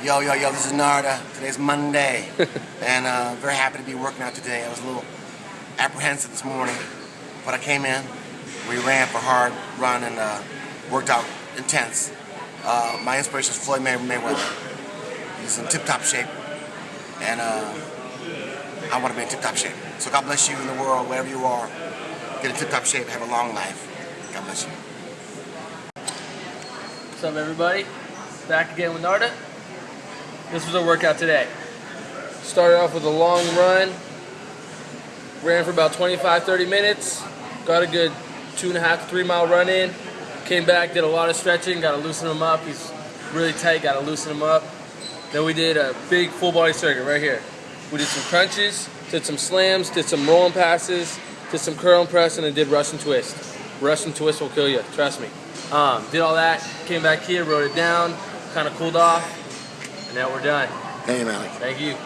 Yo, yo, yo, this is Narda. Today's Monday. and uh, very happy to be working out today. I was a little apprehensive this morning, but I came in. We ran for hard run and uh, worked out intense. Uh, my inspiration is Floyd May Mayweather. He's in tip-top shape. And uh, I want to be in tip-top shape. So God bless you in the world, wherever you are. Get in tip-top shape, have a long life. God bless you. What's up everybody? Back again with Narda. This was our workout today. Started off with a long run. Ran for about 25-30 minutes. Got a good two and a half to three mile run in. Came back, did a lot of stretching, got to loosen him up. He's really tight, got to loosen him up. Then we did a big full body circuit right here. We did some crunches, did some slams, did some rolling passes, did some curl and press, and then did Russian twist. Russian twist will kill you, trust me. Um, did all that, came back here, wrote it down, kind of cooled off, and now we're done. Thank you, Malik. Thank you.